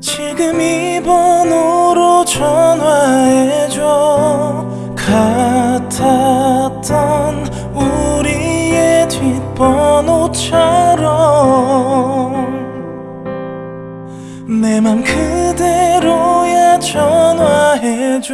지금 이 번호로 전화해줘. 같았던 우리의 뒷번호처럼 내 맘 그대로야 전화해줘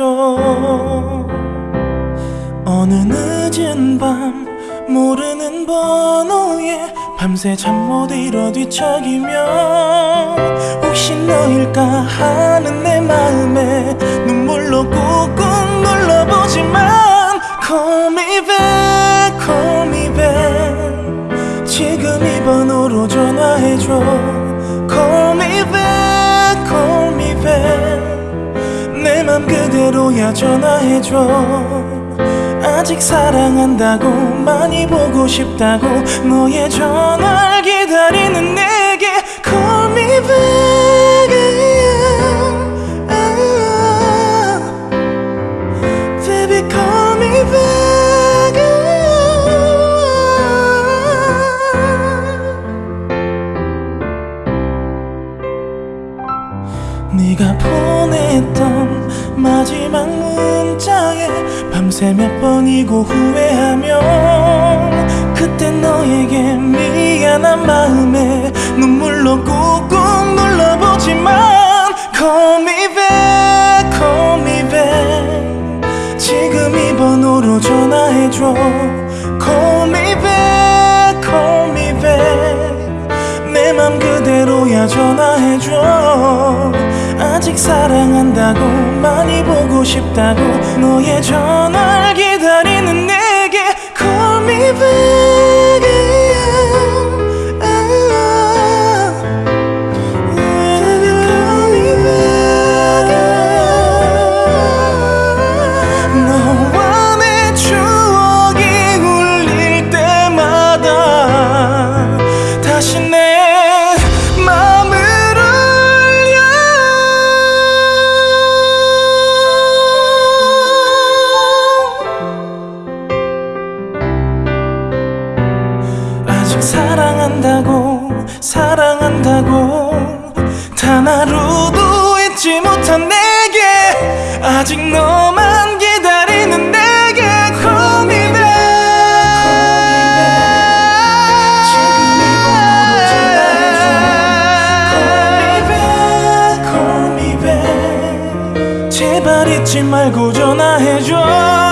밤 모르는 번호에 밤새 잠 못 이뤄 뒤척이며 혹시 너일까 하는 내 마음에 눈물로 꾹꾹 눌러보지만 Call me back, call me back. 지금 이 번호로 전화해줘. Call me back, call me back. 내 맘 그대로야 전화해줘 아직 사랑한다고 많이 보고 싶다고 너의 전화를 기다리는 내게 Call me back yeah. Baby call me back yeah. 네가 보냈던 마지막 문자에 밤새 몇 번이고 후회하며 그때 너에게 미안한 마음에 눈물로 꾹꾹 눌러보지만 Call me back, call me back. 지금 이 번호로 전화해줘. Call me back, call me back. 내 맘 그대로야 전화해줘 아직 사랑한다고 많이 보고 싶다고 너의 전화를 기다리 사랑한다고 사랑한다고. 단 하루도 잊지 못한 내게 아직 너만 기다리는 내게 Call me back 지금 이 번호로 전화해줘 Call me back Call me back 제발 잊지 말고 전화해줘